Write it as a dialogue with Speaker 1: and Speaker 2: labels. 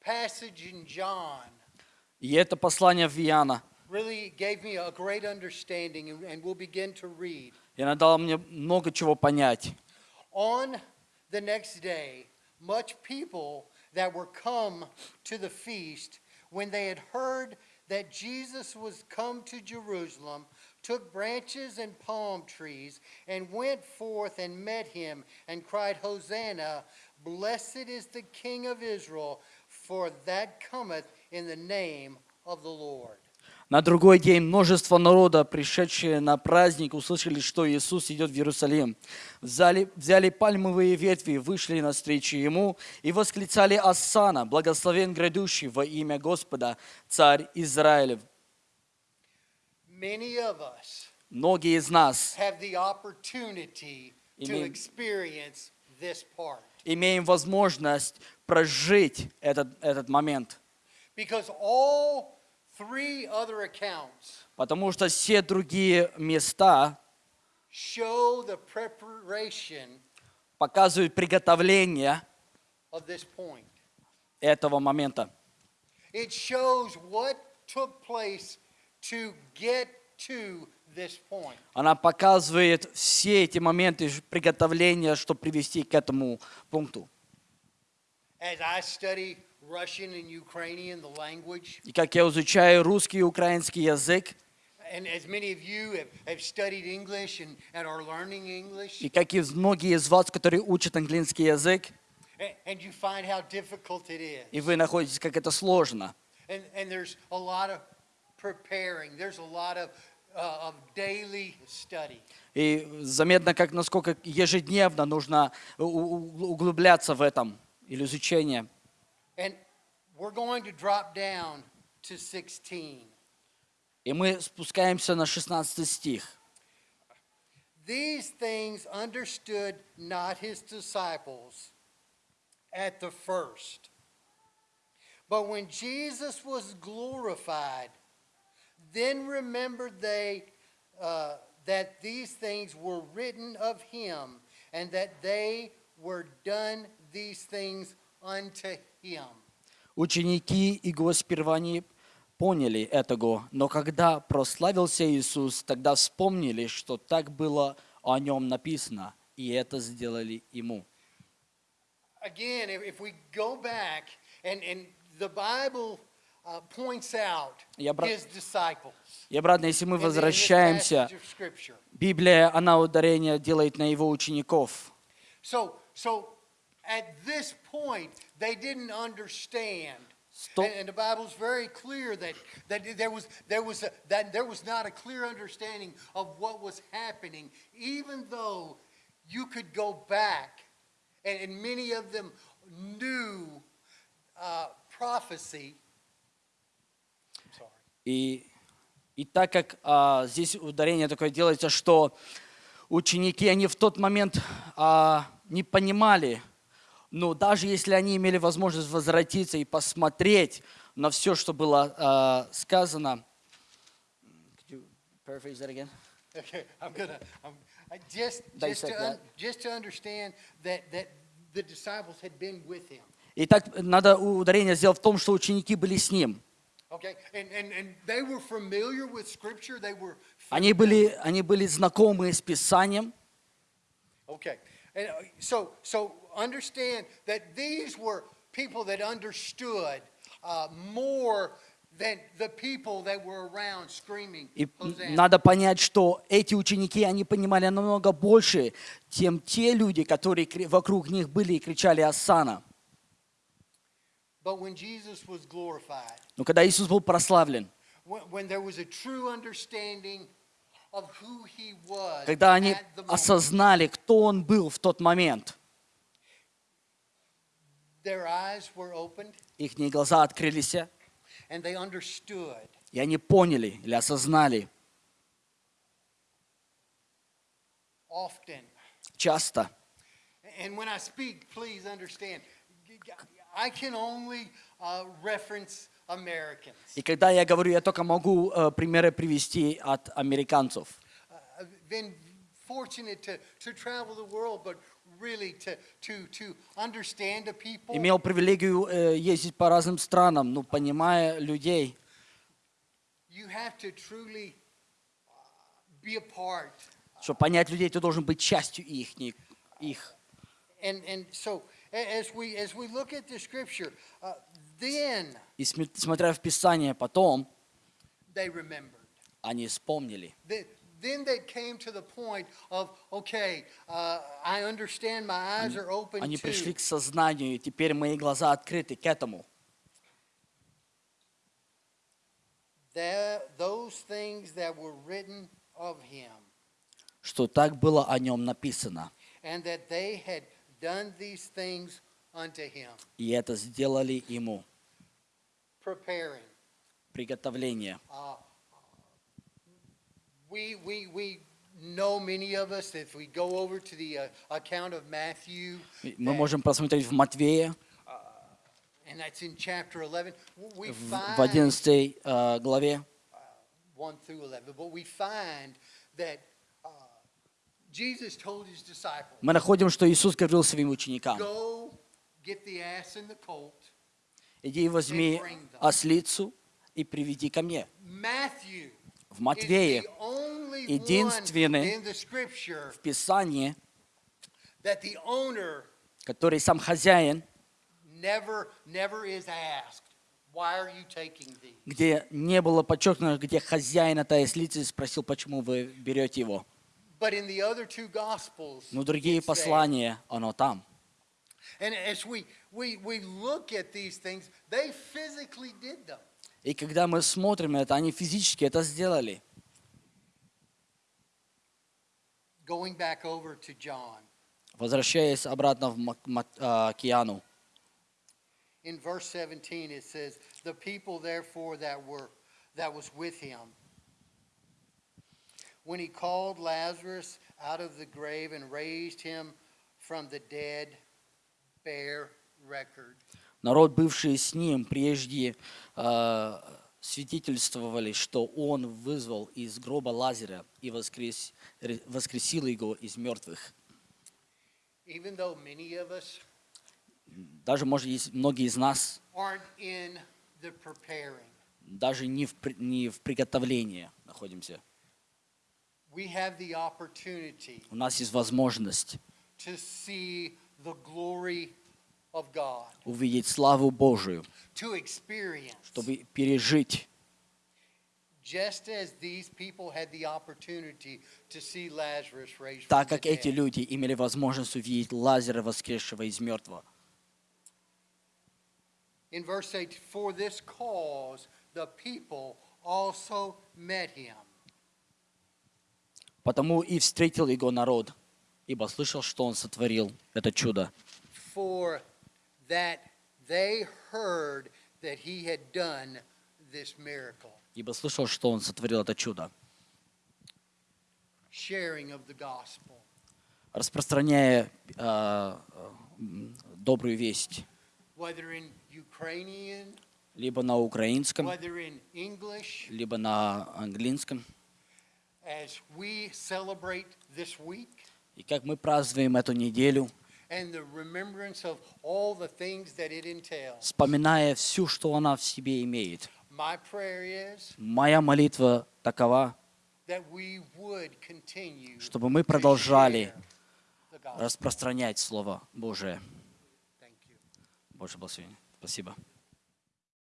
Speaker 1: passage in John
Speaker 2: И это послание в Иоанна.
Speaker 1: really gave me a great understanding, and, and we'll begin to read.
Speaker 2: И она дала мне много чего понять.
Speaker 1: On the next day, much people that were come to the feast, when they had heard that Jesus was come to Jerusalem, took branches and palm trees, and went forth and met him, and cried, Hosanna, blessed is the King of Israel, for that cometh in the name of the Lord.
Speaker 2: На другой день множество народа, пришедшие на праздник, услышали, что Иисус идет в Иерусалим. Взяли, взяли пальмовые ветви, вышли навстречу Ему и восклицали «Ассана, благословен грядущий во имя Господа, Царь Израилев».
Speaker 1: Many of us
Speaker 2: Многие из нас
Speaker 1: have the opportunity to
Speaker 2: Имеем- возможность прожить этот, этот момент, потому что все другие места показывают приготовление этого момента.
Speaker 1: It shows what took place to get to.
Speaker 2: Она показывает все эти моменты приготовления, чтобы привести к этому пункту.
Speaker 1: As I study Russian and Ukrainian, the language,
Speaker 2: И как я изучаю русский и украинский язык,
Speaker 1: and as many of you have, have studied English and, and are learning English,
Speaker 2: и как и многие из вас, которые учат английский язык,
Speaker 1: and, and you find how difficult it is.
Speaker 2: и вы находите, как это сложно.
Speaker 1: Uh.
Speaker 2: И заметно, как насколько ежедневно нужно углубляться в этом или изучение.
Speaker 1: And we're going to drop down to 16.
Speaker 2: И мы спускаемся на 16 стих.
Speaker 1: These things understood not his disciples at the first. But when Jesus was glorified, then remembered they uh, that these things were written of him, and that they were done these things unto him.
Speaker 2: Ученики его сперва не поняли этого, но когда прославился Иисус, тогда вспомнили, что так было о нем написано, и это сделали ему.
Speaker 1: Again, if we go back, and, and the Bible uh, points out
Speaker 2: Я бра-
Speaker 1: his disciples.
Speaker 2: И обратно, если мы
Speaker 1: in the- in this
Speaker 2: возвращаемся,
Speaker 1: passage of Scripture.
Speaker 2: Библия, она ударение делает на его учеников.
Speaker 1: So, so at this point, they didn't understand.
Speaker 2: Стоп.
Speaker 1: And, and the Bible's very clear that, that there was there was a, that there was not a clear understanding of what was happening, even though you could go back, and, and many of them knew uh, prophecy.
Speaker 2: И, и так как а, здесь ударение такое делается, что ученики, они в тот момент а, не понимали, но даже если они имели возможность возвратиться и посмотреть на все, что было а, сказано. Could you paraphrase that again?
Speaker 1: Okay, I'm gonna, I'm, I just, just
Speaker 2: Dissect
Speaker 1: to, un-
Speaker 2: that.
Speaker 1: just to understand that, that the disciples had been with him.
Speaker 2: Итак, надо ударение сделать в том, что ученики были с ним. Они были, они были знакомы с Писанием.
Speaker 1: Okay, and uh, so, so understand that these were people that understood uh, more than the people that were around screaming,
Speaker 2: И надо понять, что эти ученики, они понимали намного больше, чем те люди, которые вокруг них были и кричали «Ассана».
Speaker 1: But when Jesus was glorified,
Speaker 2: Но когда Иисус был прославлен, когда они осознали, кто Он был в тот момент, их глаза открылись, и они поняли или осознали. Часто.
Speaker 1: Uh.
Speaker 2: И когда я говорю, я только могу э, примеры привести от американцев.
Speaker 1: Uh, I've been fortunate to, to travel the world, but really to, to, to understand the people.
Speaker 2: Имел привилегию э, ездить по разным странам, ну, понимая людей.
Speaker 1: You have to truly uh, be a part.
Speaker 2: Чтобы понять людей, ты должен быть частью их. их.
Speaker 1: And, and so uh,
Speaker 2: И смотря в Писание, потом они вспомнили.
Speaker 1: Then, then they came to the point of, okay, uh, I understand my eyes are open
Speaker 2: Они пришли к сознанию, и теперь мои глаза открыты к этому.
Speaker 1: That, those things that were written of him,
Speaker 2: Что так было о нем написано.
Speaker 1: and that they had done these things unto him,
Speaker 2: И это сделали ему.
Speaker 1: preparing.
Speaker 2: Приготовление.
Speaker 1: Uh, we, we, we know many of us, if we go over to the uh, account of Matthew,
Speaker 2: Мы можем просмотреть в Матвея,
Speaker 1: and that's in chapter 11, we find
Speaker 2: в 11 э, главе,
Speaker 1: 1 through 11, but we find that uh, Jesus told his disciples,
Speaker 2: мы находим, что Иисус говорил своим ученикам, иди возьми ослицу и приведи ко мне. В Матвее, единственный в Писании, который сам хозяин, где не было подчеркнуто, где хозяин этой ослицы спросил, почему вы берете его. Но другие
Speaker 1: it's there.
Speaker 2: послания, оно там.
Speaker 1: And as we, we, we look at these things, they physically did them.
Speaker 2: И когда мы смотрим на это, они физически это сделали.
Speaker 1: Going back over to John,
Speaker 2: Возвращаясь обратно в Мак- Мат- а, океану.
Speaker 1: in verse 17 it says, The people therefore that were that was with him, when he called Lazarus out of the grave and raised him from the dead, bear record.
Speaker 2: Народ, бывший с ним, прежде э, свидетельствовали, что он вызвал из гроба Лазаря и воскрес- ре- воскресил его из мертвых.
Speaker 1: Even though many of us
Speaker 2: Даже, может, есть многие из нас
Speaker 1: aren't in the preparing,
Speaker 2: даже не в, не в приготовлении находимся.
Speaker 1: we have the opportunity
Speaker 2: У нас есть возможность увидеть славу Божию,
Speaker 1: to experience,
Speaker 2: чтобы пережить, так как эти люди имели возможность увидеть Лазаря, воскресшего из мертвого.
Speaker 1: In verse 8, for this cause the people also met him.
Speaker 2: Потому и встретил его народ, ибо слышал, что он сотворил это чудо.
Speaker 1: For that they heard that he had done this miracle,
Speaker 2: Ибо слышал, что он сотворил это чудо.
Speaker 1: sharing of the gospel.
Speaker 2: распространяя э, добрую весть
Speaker 1: Whether in Ukrainian,
Speaker 2: либо на украинском,
Speaker 1: whether in English,
Speaker 2: либо на английском.
Speaker 1: As we celebrate this week,
Speaker 2: И как мы празднуем эту неделю,
Speaker 1: and the remembrance of all the things that it entails.
Speaker 2: вспоминая всю, что она в себе имеет.
Speaker 1: My prayer is
Speaker 2: Моя молитва такова,
Speaker 1: that we would continue
Speaker 2: чтобы мы продолжали распространять Слово Божие. Боже благословение. Спасибо.